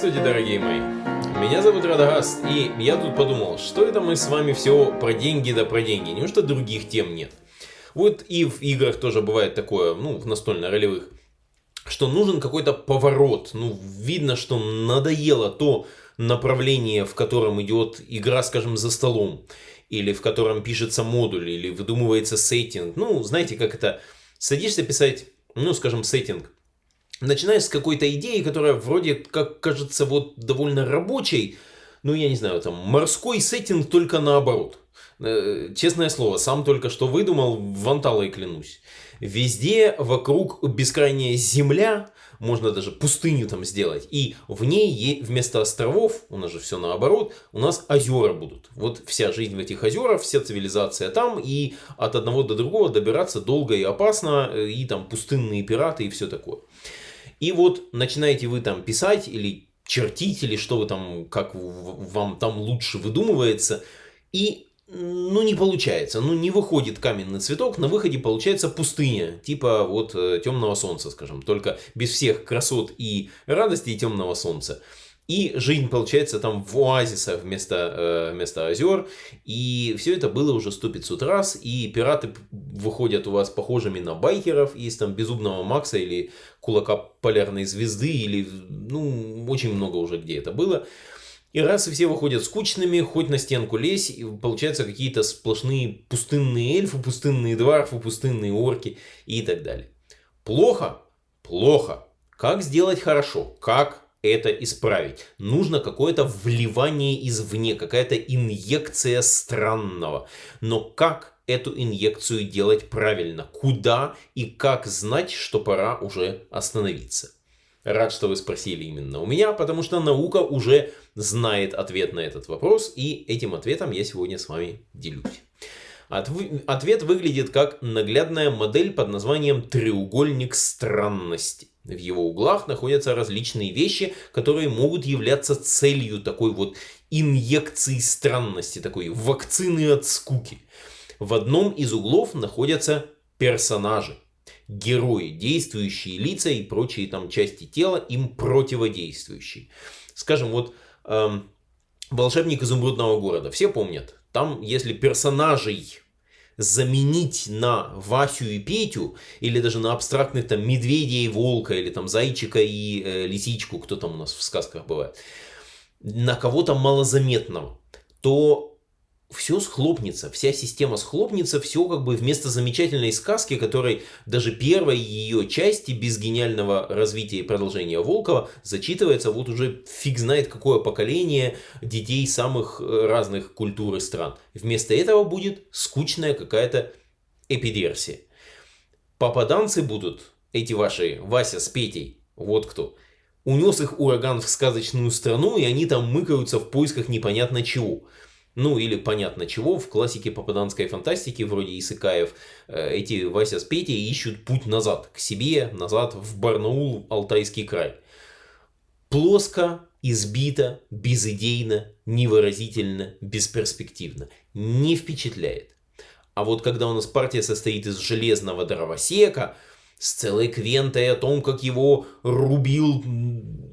Здравствуйте, дорогие мои! Меня зовут Радагаст, и я тут подумал, что это мы с вами все про деньги да про деньги, неужто других тем нет? Вот и в играх тоже бывает такое, ну, в настольно-ролевых, что нужен какой-то поворот, ну, видно, что надоело то направление, в котором идет игра, скажем, за столом, или в котором пишется модуль, или выдумывается сеттинг, ну, знаете, как это, садишься писать, ну, скажем, сеттинг, Начиная с какой-то идеи, которая вроде как кажется вот довольно рабочей, ну я не знаю, там морской сеттинг только наоборот. Э, честное слово, сам только что выдумал, ванталой клянусь. Везде вокруг бескрайняя земля, можно даже пустыню там сделать. И в ней вместо островов, у нас же все наоборот, у нас озера будут. Вот вся жизнь в этих озерах, вся цивилизация там, и от одного до другого добираться долго и опасно, э, и там пустынные пираты и все такое. И вот начинаете вы там писать или чертить, или что вы там, как вам там лучше выдумывается, и ну не получается, ну не выходит каменный цветок, на выходе получается пустыня, типа вот э, темного солнца, скажем, только без всех красот и радости темного солнца. И жизнь получается там в оазисах вместо, э, вместо озер. И все это было уже 100-500 раз. И пираты выходят у вас похожими на байкеров из там Безумного Макса или Кулака Полярной Звезды. Или ну очень много уже где это было. И раз и все выходят скучными, хоть на стенку лезь, и получаются какие-то сплошные пустынные эльфы, пустынные дварфы, пустынные орки и так далее. Плохо? Плохо. Как сделать хорошо? Как это исправить. Нужно какое-то вливание извне, какая-то инъекция странного. Но как эту инъекцию делать правильно? Куда и как знать, что пора уже остановиться? Рад, что вы спросили именно у меня, потому что наука уже знает ответ на этот вопрос, и этим ответом я сегодня с вами делюсь. Ответ выглядит как наглядная модель под названием «треугольник странности». В его углах находятся различные вещи, которые могут являться целью такой вот инъекции странности, такой вакцины от скуки. В одном из углов находятся персонажи, герои, действующие лица и прочие там части тела, им противодействующие. Скажем, вот эм, волшебник изумрудного города, все помнят, там если персонажей заменить на Васю и Петю, или даже на абстрактных там медведя и волка, или там зайчика и э, лисичку, кто там у нас в сказках бывает, на кого-то малозаметного, то все схлопнется, вся система схлопнется, все как бы вместо замечательной сказки, которой даже первой ее части без гениального развития и продолжения Волкова зачитывается вот уже фиг знает какое поколение детей самых э, разных культур и стран. Вместо этого будет скучная какая-то эпидерсия. Попаданцы будут, эти ваши Вася с Петей, вот кто. Унес их ураган в сказочную страну, и они там мыкаются в поисках непонятно чего. Ну или понятно чего, в классике попаданской фантастики, вроде Исыкаев, э, эти Вася с Петей ищут путь назад, к себе, назад в Барнаул, Алтайский край. Плоско, избито, безыдейно, невыразительно, бесперспективно. Не впечатляет. А вот когда у нас партия состоит из железного дровосека, с целой квентой о том, как его рубил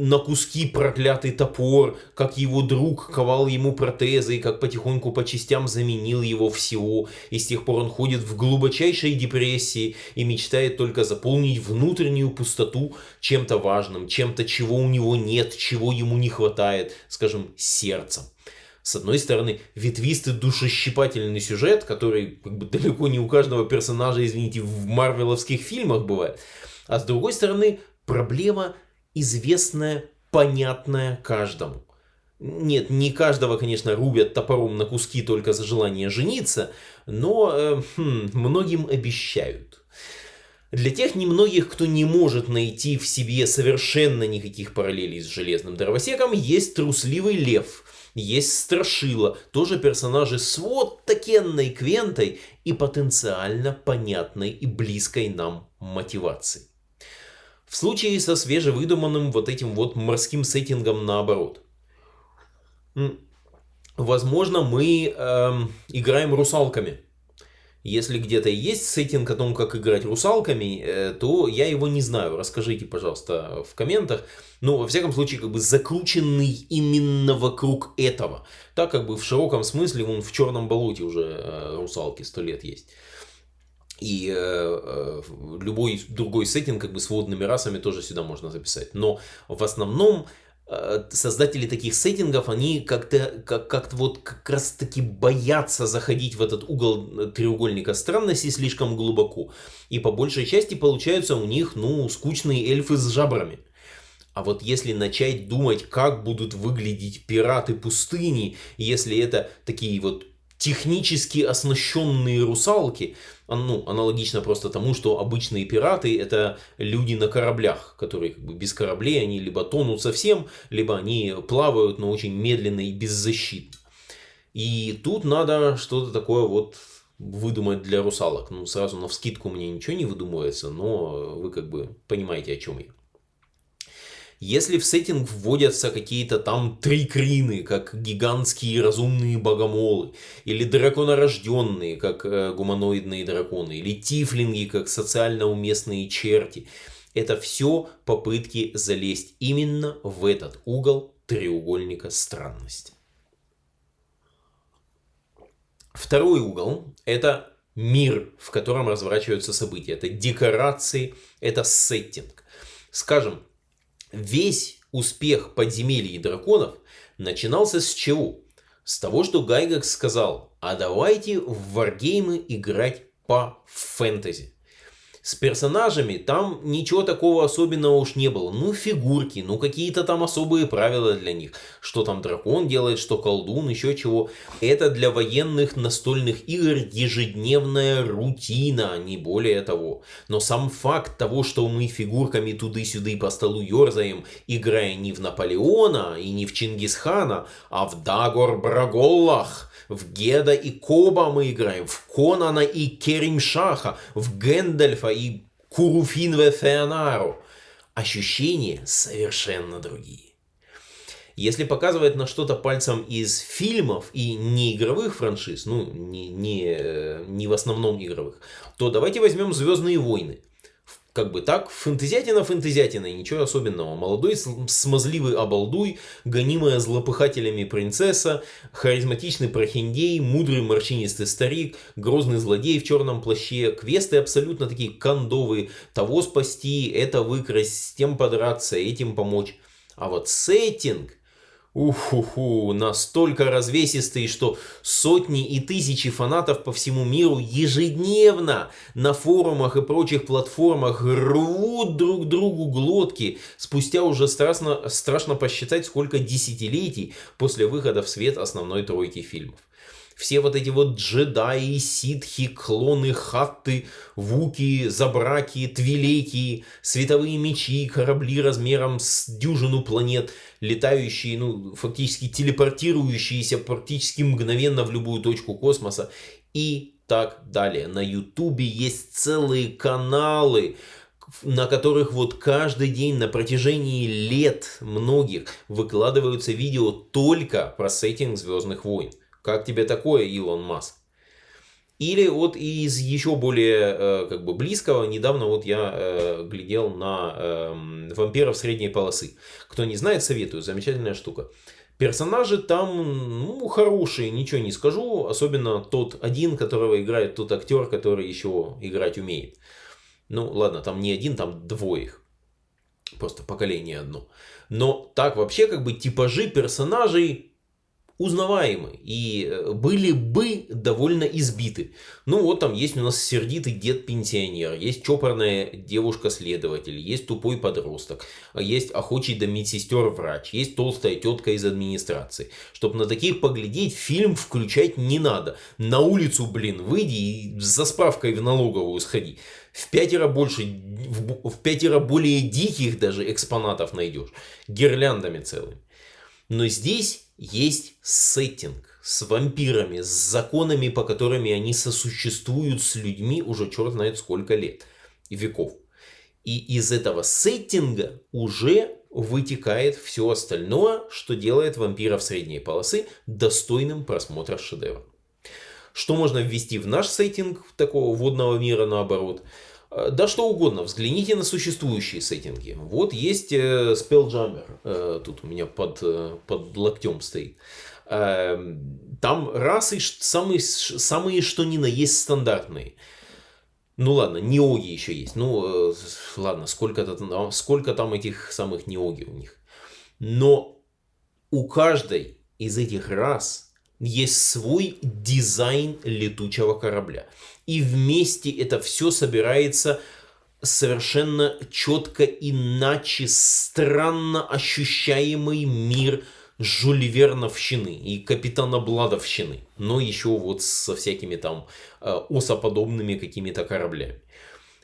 на куски проклятый топор, как его друг ковал ему протезы, и как потихоньку по частям заменил его всего, и с тех пор он ходит в глубочайшей депрессии и мечтает только заполнить внутреннюю пустоту чем-то важным, чем-то, чего у него нет, чего ему не хватает, скажем, сердцем. С одной стороны, ветвистый душещипательный сюжет, который как бы, далеко не у каждого персонажа, извините, в марвеловских фильмах бывает. А с другой стороны, проблема известная, понятная каждому. Нет, не каждого, конечно, рубят топором на куски только за желание жениться, но э, хм, многим обещают. Для тех немногих, кто не может найти в себе совершенно никаких параллелей с Железным Дровосеком, есть трусливый лев, есть Страшила, тоже персонажи с вот такенной квентой и потенциально понятной и близкой нам мотивацией. В случае со свежевыдуманным вот этим вот морским сеттингом наоборот. Возможно, мы эм, играем русалками. Если где-то есть сеттинг о том, как играть русалками, э, то я его не знаю. Расскажите, пожалуйста, в комментах. Но, во всяком случае, как бы закрученный именно вокруг этого. Так как бы в широком смысле, вон в черном болоте уже э, русалки сто лет есть. И э, э, любой другой сеттинг как бы с водными расами тоже сюда можно записать. Но в основном Э, создатели таких сеттингов, они как-то как, как вот как раз таки боятся заходить в этот угол э, треугольника странности слишком глубоко. И по большей части получаются у них, ну, скучные эльфы с жабрами. А вот если начать думать, как будут выглядеть пираты пустыни, если это такие вот технически оснащенные русалки, ну, аналогично просто тому, что обычные пираты это люди на кораблях, которые как бы без кораблей, они либо тонут совсем, либо они плавают, но очень медленно и беззащитно. И тут надо что-то такое вот выдумать для русалок. Ну, сразу на вскидку мне ничего не выдумывается, но вы как бы понимаете, о чем я. Если в сеттинг вводятся какие-то там трикрины, как гигантские разумные богомолы, или драконорожденные, как э, гуманоидные драконы, или тифлинги, как социально уместные черти, это все попытки залезть именно в этот угол треугольника странности. Второй угол – это мир, в котором разворачиваются события. Это декорации, это сеттинг. Скажем, Весь успех подземелий и драконов начинался с чего? С того, что Гайгакс сказал, а давайте в варгеймы играть по фэнтези. С персонажами там ничего такого особенного уж не было. Ну, фигурки, ну, какие-то там особые правила для них. Что там дракон делает, что колдун, еще чего. Это для военных настольных игр ежедневная рутина, не более того. Но сам факт того, что мы фигурками туды-сюды по столу ерзаем, играя не в Наполеона и не в Чингисхана, а в Дагор Браголлах, в Геда и Коба мы играем, в Конана и Керимшаха, в Гэндальфа и Куруфинве Феонару. Ощущения совершенно другие. Если показывать на что-то пальцем из фильмов и не игровых франшиз, ну, не, не, не в основном игровых, то давайте возьмем «Звездные войны» как бы так, фэнтезятина, и ничего особенного. Молодой смазливый обалдуй, гонимая злопыхателями принцесса, харизматичный прохиндей, мудрый морщинистый старик, грозный злодей в черном плаще, квесты абсолютно такие кондовые, того спасти, это выкрасть, с тем подраться, этим помочь. А вот сеттинг, Уху-ху, настолько развесистый, что сотни и тысячи фанатов по всему миру ежедневно на форумах и прочих платформах рвут друг другу глотки, спустя уже страшно, страшно посчитать, сколько десятилетий после выхода в свет основной тройки фильмов все вот эти вот джедаи, ситхи, клоны, хатты, вуки, забраки, твилеки, световые мечи, корабли размером с дюжину планет, летающие, ну, фактически телепортирующиеся практически мгновенно в любую точку космоса и так далее. На ютубе есть целые каналы, на которых вот каждый день на протяжении лет многих выкладываются видео только про сеттинг Звездных войн. Как тебе такое, Илон Маск? Или вот из еще более э, как бы близкого, недавно вот я э, глядел на э, вампиров средней полосы. Кто не знает, советую, замечательная штука. Персонажи там, ну, хорошие, ничего не скажу. Особенно тот один, которого играет тот актер, который еще играть умеет. Ну, ладно, там не один, там двоих. Просто поколение одно. Но так вообще, как бы, типажи персонажей узнаваемы и э, были бы довольно избиты. Ну вот там есть у нас сердитый дед-пенсионер, есть чопорная девушка-следователь, есть тупой подросток, есть охочий до медсестер врач, есть толстая тетка из администрации. Чтобы на таких поглядеть, фильм включать не надо. На улицу, блин, выйди и за справкой в налоговую сходи. В пятеро больше, в, в пятеро более диких даже экспонатов найдешь. Гирляндами целыми. Но здесь есть сеттинг с вампирами, с законами, по которым они сосуществуют с людьми уже черт знает сколько лет и веков. И из этого сеттинга уже вытекает все остальное, что делает вампиров средней полосы достойным просмотра шедевра. Что можно ввести в наш сеттинг такого водного мира наоборот. Э, да что угодно, взгляните на существующие сеттинги. Вот есть э, Spelljammer, э, тут у меня под, под локтем стоит. Э, там расы самые, самые что ни на есть стандартные. Ну ладно, неоги еще есть. Ну ладно, сколько, сколько там этих самых неоги у них. Но у каждой из этих рас есть свой дизайн летучего корабля. И вместе это все собирается совершенно четко иначе странно ощущаемый мир Жюль Верновщины и Капитана Бладовщины, но еще вот со всякими там э, осоподобными какими-то кораблями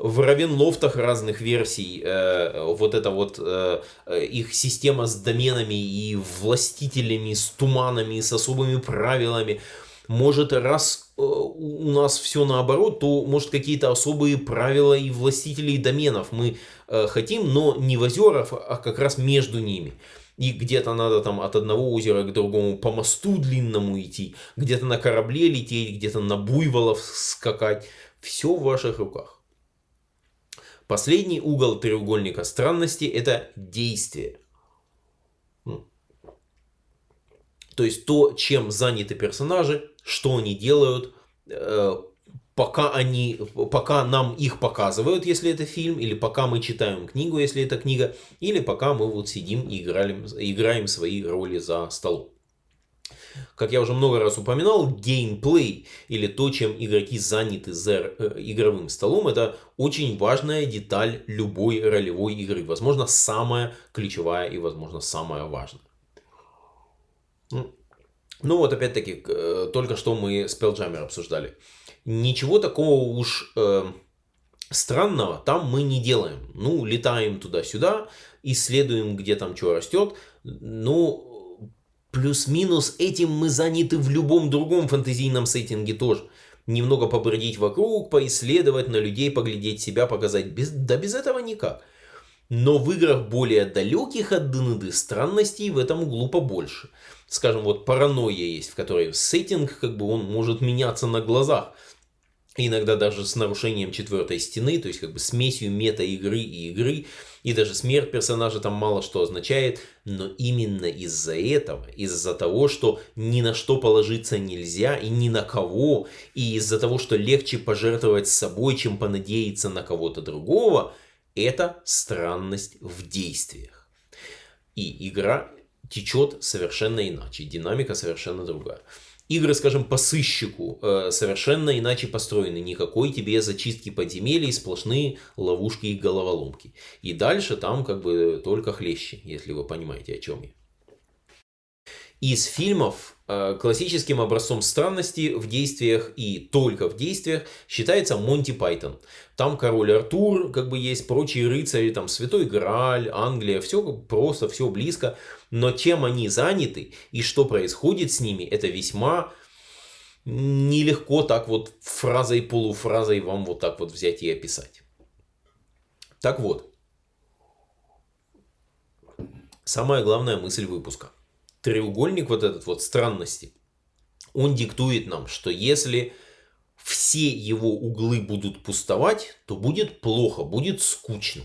в Равенлофтах разных версий э, вот эта вот э, э, их система с доменами и властителями, с туманами, с особыми правилами. Может, раз э, у нас все наоборот, то может какие-то особые правила и властителей доменов мы э, хотим, но не в озерах, а как раз между ними. И где-то надо там от одного озера к другому по мосту длинному идти, где-то на корабле лететь, где-то на буйволов скакать. Все в ваших руках. Последний угол треугольника странности – это действие. То есть то, чем заняты персонажи, что они делают, э, пока, они, пока нам их показывают, если это фильм, или пока мы читаем книгу, если это книга, или пока мы вот сидим и играем, играем свои роли за столом. Как я уже много раз упоминал, геймплей или то, чем игроки заняты за э, игровым столом, это очень важная деталь любой ролевой игры. Возможно, самая ключевая и, возможно, самая важная. Ну вот, опять-таки, э, только что мы Spelljammer обсуждали. Ничего такого уж э, странного там мы не делаем. Ну, летаем туда-сюда, исследуем, где там что растет. Ну, Плюс-минус этим мы заняты в любом другом фэнтезийном сеттинге тоже. Немного побродить вокруг, поисследовать, на людей поглядеть, себя показать. Без, да без этого никак. Но в играх более далеких от ДНД странностей в этом углу побольше. Скажем, вот паранойя есть, в которой сеттинг как бы он может меняться на глазах иногда даже с нарушением четвертой стены, то есть как бы смесью мета-игры и игры, и даже смерть персонажа там мало что означает, но именно из-за этого, из-за того, что ни на что положиться нельзя и ни на кого, и из-за того, что легче пожертвовать собой, чем понадеяться на кого-то другого, это странность в действиях. И игра течет совершенно иначе, динамика совершенно другая. Игры, скажем, по сыщику э, совершенно иначе построены. Никакой тебе зачистки подземелий, сплошные ловушки и головоломки. И дальше там как бы только хлеще, если вы понимаете, о чем я. Из фильмов э, классическим образцом странности в действиях и только в действиях считается Монти Пайтон. Там король Артур, как бы есть прочие рыцари, там Святой Грааль, Англия, все просто, все близко. Но чем они заняты и что происходит с ними, это весьма нелегко так вот фразой, полуфразой вам вот так вот взять и описать. Так вот, самая главная мысль выпуска – треугольник вот этот вот странности, он диктует нам, что если все его углы будут пустовать, то будет плохо, будет скучно.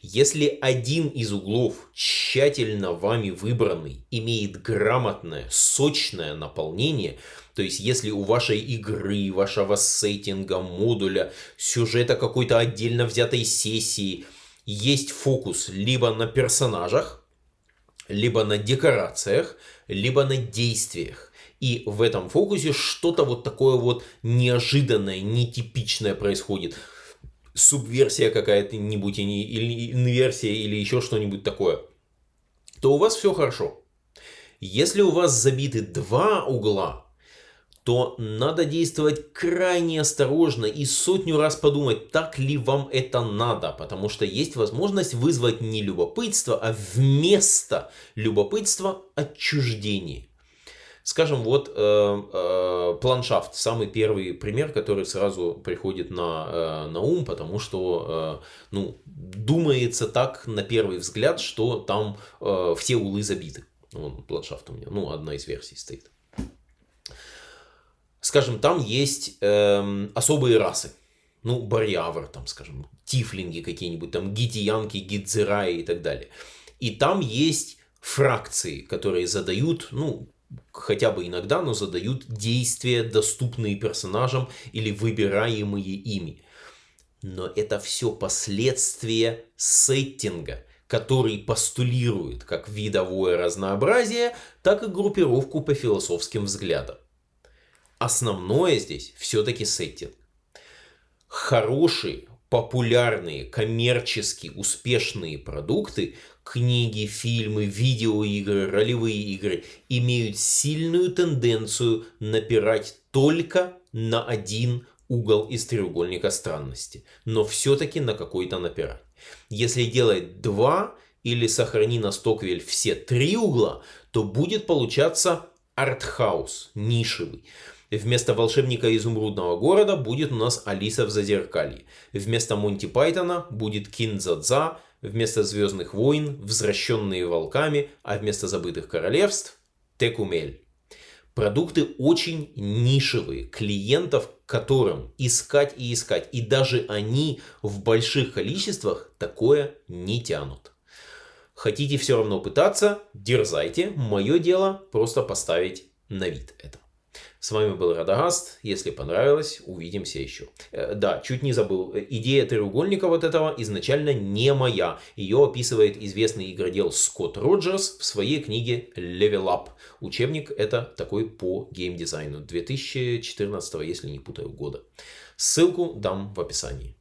Если один из углов, тщательно вами выбранный, имеет грамотное, сочное наполнение, то есть если у вашей игры, вашего сеттинга, модуля, сюжета какой-то отдельно взятой сессии есть фокус либо на персонажах, либо на декорациях, либо на действиях. И в этом фокусе что-то вот такое вот неожиданное, нетипичное происходит. Субверсия какая-то-нибудь, или инверсия, или еще что-нибудь такое. То у вас все хорошо. Если у вас забиты два угла, то надо действовать крайне осторожно и сотню раз подумать, так ли вам это надо, потому что есть возможность вызвать не любопытство, а вместо любопытства отчуждение. Скажем, вот э, э, планшафт, самый первый пример, который сразу приходит на, э, на ум, потому что, э, ну, думается так на первый взгляд, что там э, все улы забиты. Вон планшафт у меня, ну, одна из версий стоит. Скажем, там есть эм, особые расы. Ну, барьявр, там, скажем, тифлинги какие-нибудь, там, гитиянки, гидзераи и так далее. И там есть фракции, которые задают, ну, хотя бы иногда, но задают действия, доступные персонажам или выбираемые ими. Но это все последствия сеттинга, который постулирует как видовое разнообразие, так и группировку по философским взглядам. Основное здесь все-таки сеттинг. Хорошие, популярные, коммерчески успешные продукты, книги, фильмы, видеоигры, ролевые игры, имеют сильную тенденцию напирать только на один угол из треугольника странности, но все-таки на какой-то напирать. Если делать два или сохрани на Стоквель все три угла, то будет получаться артхаус, нишевый. Вместо волшебника изумрудного города будет у нас Алиса в Зазеркалье. Вместо Монти Пайтона будет Киндзадза, вместо Звездных войн Возвращенные волками, а вместо Забытых королевств Текумель. Продукты очень нишевые, клиентов которым искать и искать. И даже они в больших количествах такое не тянут. Хотите все равно пытаться, дерзайте. Мое дело просто поставить на вид это. С вами был Радагаст. Если понравилось, увидимся еще. Э, да, чуть не забыл. Идея треугольника вот этого изначально не моя. Ее описывает известный игродел Скотт Роджерс в своей книге Level Up. Учебник это такой по геймдизайну 2014, если не путаю, года. Ссылку дам в описании.